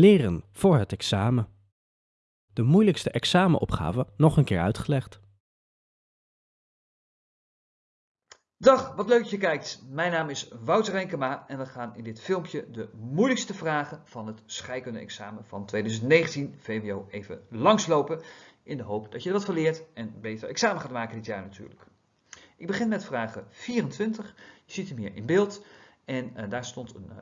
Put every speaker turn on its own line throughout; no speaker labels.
Leren voor het examen. De moeilijkste examenopgave nog een keer uitgelegd.
Dag, wat leuk dat je kijkt. Mijn naam is Wouter Renkema en we gaan in dit filmpje de moeilijkste vragen van het scheikunde-examen van 2019 VWO even langslopen. In de hoop dat je er wat van leert en beter examen gaat maken dit jaar natuurlijk. Ik begin met vraag 24. Je ziet hem hier in beeld en uh, daar stond een uh,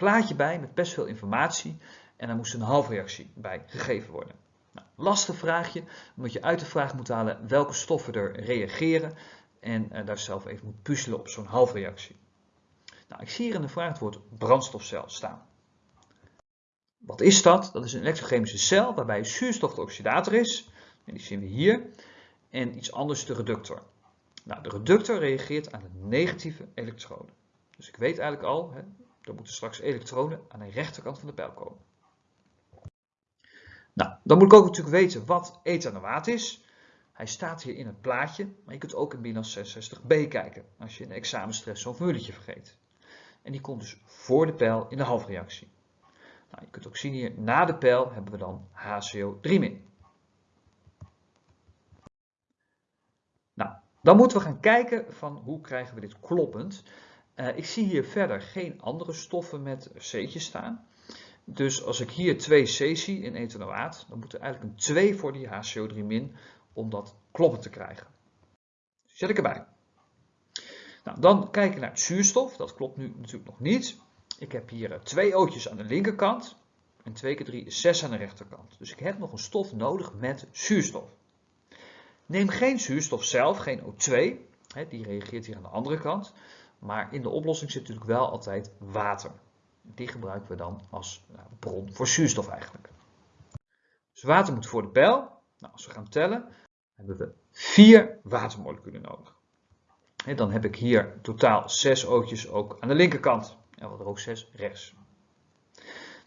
plaatje bij met best veel informatie en daar moest een halfreactie bij gegeven worden. Nou, lastig vraagje, omdat je uit de vraag moet halen welke stoffen er reageren en uh, daar zelf even moet puzzelen op zo'n halfreactie. Nou, ik zie hier in de vraag het woord brandstofcel staan. Wat is dat? Dat is een elektrochemische cel waarbij zuurstof de oxidator is, en die zien we hier, en iets anders de reductor. Nou, de reductor reageert aan de negatieve elektronen. Dus ik weet eigenlijk al, hè, er moeten straks elektronen aan de rechterkant van de pijl komen. Nou, dan moet ik ook natuurlijk weten wat ethanoaat is. Hij staat hier in het plaatje, maar je kunt ook in BINAS 66b kijken als je in de examenstress zo'n formuletje vergeet. En die komt dus voor de pijl in de halfreactie. Nou, je kunt ook zien hier, na de pijl hebben we dan HCO3-. Nou, dan moeten we gaan kijken van hoe krijgen we dit kloppend. Uh, ik zie hier verder geen andere stoffen met C'tjes staan. Dus als ik hier 2C zie in ethanoaat, dan moet er eigenlijk een 2 voor die HCO3- om dat kloppen te krijgen. Zet ik erbij. Nou, dan kijken naar het zuurstof. Dat klopt nu natuurlijk nog niet. Ik heb hier twee ootjes aan de linkerkant en 2 keer 3 is 6 aan de rechterkant. Dus ik heb nog een stof nodig met zuurstof. Neem geen zuurstof zelf, geen O2. Die reageert hier aan de andere kant. Maar in de oplossing zit natuurlijk wel altijd water. Die gebruiken we dan als nou, bron voor zuurstof eigenlijk. Dus water moet voor de pijl. Nou, als we gaan tellen, hebben we vier watermoleculen nodig. En dan heb ik hier totaal zes ootjes ook aan de linkerkant. En wat er ook zes rechts.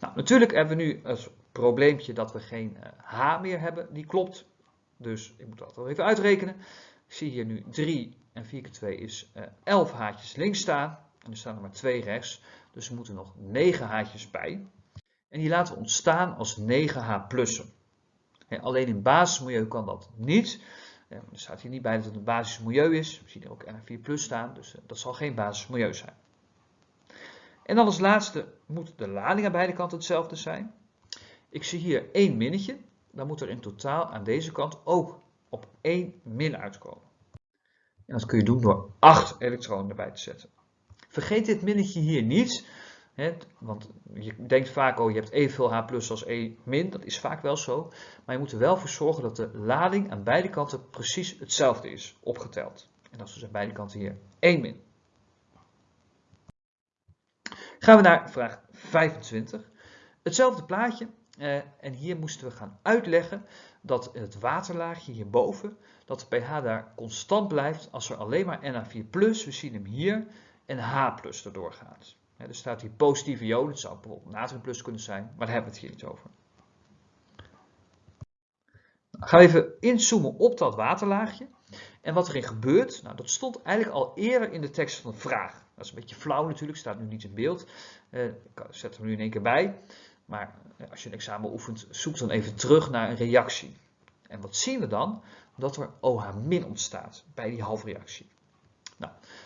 Nou, natuurlijk hebben we nu het probleempje dat we geen H meer hebben. Die klopt. Dus ik moet dat wel even uitrekenen. Ik zie hier nu 3 en 4 keer 2 is 11 haartjes links staan. En er staan er maar 2 rechts. Dus er moeten nog 9 haartjes bij. En die laten we ontstaan als 9H plussen. Alleen in basismilieu kan dat niet. Er staat hier niet bij dat het een basismilieu is. We zien er ook NH4 plus staan, dus dat zal geen basismilieu zijn. En als laatste moet de lading aan beide kanten hetzelfde zijn. Ik zie hier één minnetje. Dan moet er in totaal aan deze kant ook op één min uitkomen. En dat kun je doen door 8 elektronen erbij te zetten. Vergeet dit minnetje hier niet. Want je denkt vaak, oh je hebt evenveel H plus als E min. Dat is vaak wel zo. Maar je moet er wel voor zorgen dat de lading aan beide kanten precies hetzelfde is, opgeteld. En dat is dus aan beide kanten hier 1 min. Gaan we naar vraag 25. Hetzelfde plaatje. Eh, en hier moesten we gaan uitleggen dat het waterlaagje hierboven, dat de pH daar constant blijft als er alleen maar Na4+, we zien hem hier, en H erdoor gaat. er staat hier positieve ionen, het zou bijvoorbeeld natrium kunnen zijn, maar daar hebben we het hier niet over. Nou, gaan we even inzoomen op dat waterlaagje. En wat erin gebeurt, nou, dat stond eigenlijk al eerder in de tekst van de vraag. Dat is een beetje flauw natuurlijk, staat nu niet in beeld. Uh, ik zet hem nu in één keer bij. Maar eh, als je een examen oefent, zoek dan even terug naar een reactie. En wat zien we dan? Dat er OH- ontstaat bij die halfreactie.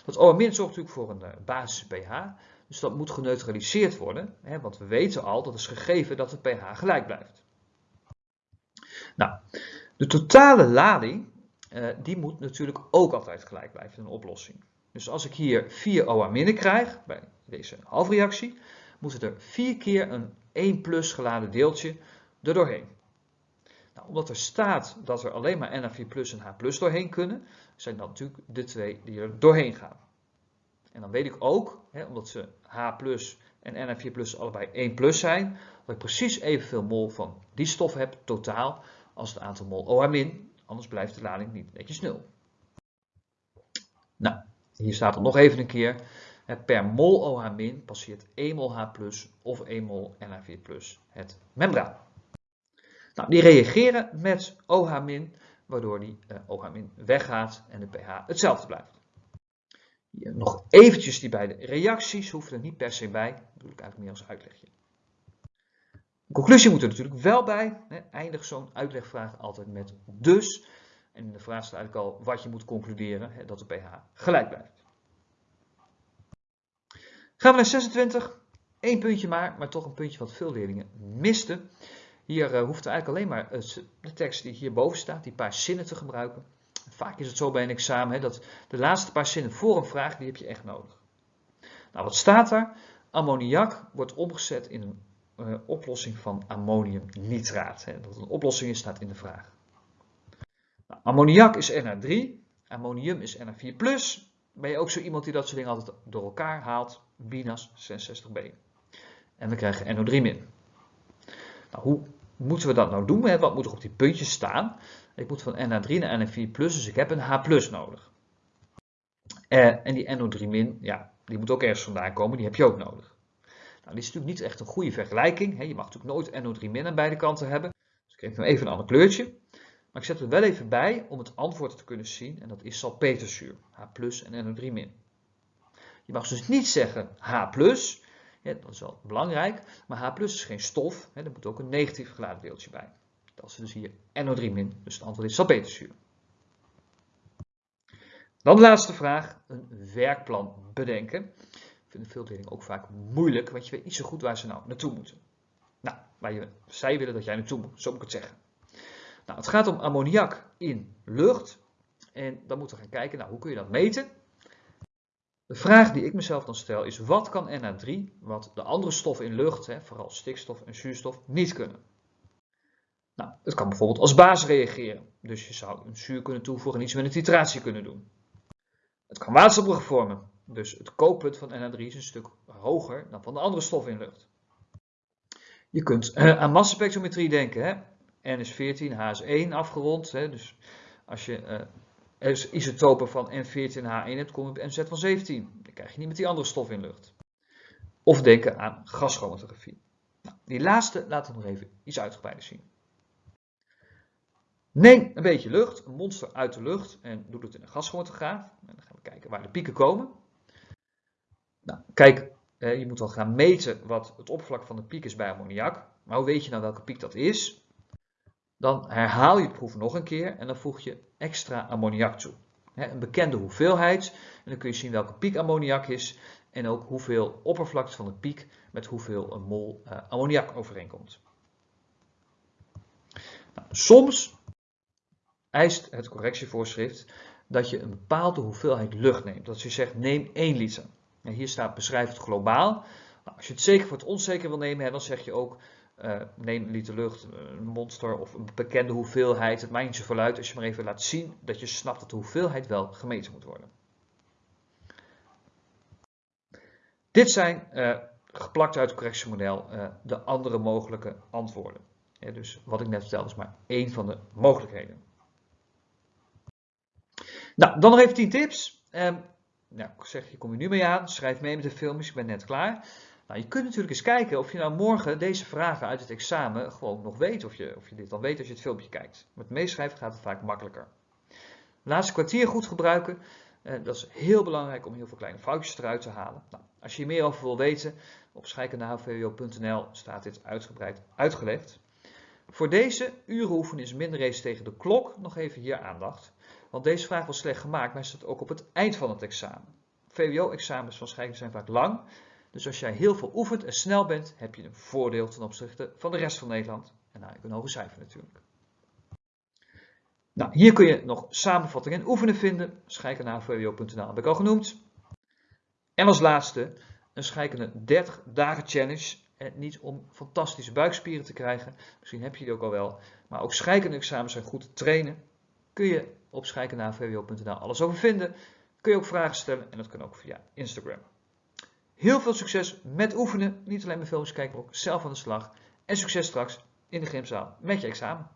Dat OH- zorgt natuurlijk voor een uh, basis pH, dus dat moet geneutraliseerd worden, hè, want we weten al, dat is gegeven dat het pH gelijk blijft. Nou, de totale lading, uh, die moet natuurlijk ook altijd gelijk blijven in een oplossing. Dus als ik hier 4 OH- krijg, bij deze halfreactie, moet het er 4 keer een 1 plus geladen deeltje er doorheen. Nou, omdat er staat dat er alleen maar Na4 plus en H plus doorheen kunnen, zijn dat natuurlijk de twee die er doorheen gaan. En dan weet ik ook, hè, omdat ze H plus en Na4 plus allebei 1 plus zijn, dat ik precies evenveel mol van die stof heb totaal als het aantal mol OH min, anders blijft de lading niet netjes 0. Nou, hier staat er nog even een keer. Per mol OH- passeert 1 mol H of 1 mol Na4 het membraan. Nou, die reageren met OH-, waardoor die OH- weggaat en de pH hetzelfde blijft. Hier nog eventjes die beide reacties, hoeven er niet per se bij. Dat doe ik eigenlijk meer als uitlegje. Dan conclusie moet er natuurlijk wel bij. Hè, eindig zo'n uitlegvraag altijd met dus. En de vraag staat eigenlijk al wat je moet concluderen, hè, dat de pH gelijk blijft. Gaan we naar 26. Eén puntje maar, maar toch een puntje wat veel leerlingen misten. Hier uh, hoeft eigenlijk alleen maar uh, de tekst die hierboven staat, die paar zinnen te gebruiken. Vaak is het zo bij een examen hè, dat de laatste paar zinnen voor een vraag, die heb je echt nodig. Nou, wat staat daar? Ammoniak wordt omgezet in een uh, oplossing van ammoniumnitraat. Hè. Dat een oplossing is, staat in de vraag. Nou, ammoniak is NH3, ammonium is NH4+. Ben je ook zo iemand die dat soort dingen altijd door elkaar haalt? BINAS 66b. En we krijgen NO3-. Nou, hoe moeten we dat nou doen? Wat moet er op die puntjes staan? Ik moet van NH3 naar NH4+, dus ik heb een H+, nodig. Eh, en die NO3-, ja, die moet ook ergens vandaan komen, die heb je ook nodig. Nou, dit is natuurlijk niet echt een goede vergelijking. Je mag natuurlijk nooit NO3- aan beide kanten hebben. Dus ik geef hem even een ander kleurtje. Maar ik zet er wel even bij om het antwoord te kunnen zien. En dat is salpeterzuur, H+, en NO3-. Je mag dus niet zeggen H+, ja, dat is wel belangrijk, maar H+, is geen stof, hè, er moet ook een negatief geladen deeltje bij. Dat is dus hier NO3-, dus het antwoord is salpeterzuur. Dan de laatste vraag, een werkplan bedenken. Ik vind veel leerlingen ook vaak moeilijk, want je weet niet zo goed waar ze nou naartoe moeten. Nou, waar je, zij willen dat jij naartoe moet, zo moet ik het zeggen. Nou, het gaat om ammoniak in lucht. En dan moeten we gaan kijken, nou, hoe kun je dat meten? De vraag die ik mezelf dan stel is, wat kan NH3, wat de andere stoffen in lucht, hè, vooral stikstof en zuurstof, niet kunnen? Nou, het kan bijvoorbeeld als baas reageren. Dus je zou een zuur kunnen toevoegen en iets met een titratie kunnen doen. Het kan waterstofbruggen vormen. Dus het kookpunt van NH3 is een stuk hoger dan van de andere stoffen in lucht. Je kunt uh, aan massaspectrometrie denken. Hè? N is 14, H is 1 afgerond. Hè? Dus als je uh, isotopen van N14 en H1 hebt, kom je op MZ van 17. Dan krijg je niet met die andere stof in lucht. Of denken aan gaschromatografie. Nou, die laatste laten we nog even iets uitgebreider zien. Neem een beetje lucht, een monster uit de lucht en doe het in een gaschromatograaf. En dan gaan we kijken waar de pieken komen. Nou, kijk, je moet wel gaan meten wat het oppervlak van de piek is bij ammoniak. Maar hoe weet je nou welke piek dat is? Dan herhaal je de proef nog een keer en dan voeg je extra ammoniak toe. Een bekende hoeveelheid. En dan kun je zien welke piek ammoniak is. En ook hoeveel oppervlakte van de piek met hoeveel een mol uh, ammoniak overeenkomt. Nou, soms eist het correctievoorschrift dat je een bepaalde hoeveelheid lucht neemt. Dat je zegt neem 1 liter. En hier staat beschrijf het globaal. Nou, als je het zeker voor het onzeker wil nemen, dan zeg je ook uh, neem een liter lucht, een monster of een bekende hoeveelheid. Het maakt niet zoveel uit als je maar even laat zien dat je snapt dat de hoeveelheid wel gemeten moet worden. Dit zijn uh, geplakt uit het correctiemodel uh, de andere mogelijke antwoorden. Dus wat ik net vertelde is maar één van de mogelijkheden. Nou, dan nog even 10 tips. Um, nou, ik zeg, je kom je nu mee aan. Schrijf mee met de filmpjes, ik ben net klaar. Nou, je kunt natuurlijk eens kijken of je nou morgen deze vragen uit het examen gewoon nog weet. Of je, of je dit al weet als je het filmpje kijkt. Met meeschrijven gaat het vaak makkelijker. Laatste kwartier goed gebruiken. Eh, dat is heel belangrijk om heel veel kleine foutjes eruit te halen. Nou, als je hier meer over wil weten, op scheikendenhvwo.nl staat dit uitgebreid uitgelegd. Voor deze uren is minder race tegen de klok nog even hier aandacht. Want deze vraag was slecht gemaakt, maar staat ook op het eind van het examen. VWO-examens van scheikunde zijn vaak lang. Dus als jij heel veel oefent en snel bent, heb je een voordeel ten opzichte van de rest van Nederland. En nou, een hoge cijfer natuurlijk. Nou, hier kun je nog samenvattingen en oefenen vinden. Scheikunde naar VWO.nl heb ik al genoemd. En als laatste, een scheikunde 30 dagen challenge. En niet om fantastische buikspieren te krijgen, misschien heb je die ook al wel. Maar ook scheikunde examens zijn goed te trainen. Kun je op scheikundenavwo.nl alles over vinden. Kun je ook vragen stellen en dat kan ook via Instagram. Heel veel succes met oefenen. Niet alleen met filmpjes kijken, maar ook zelf aan de slag. En succes straks in de gymzaal met je examen.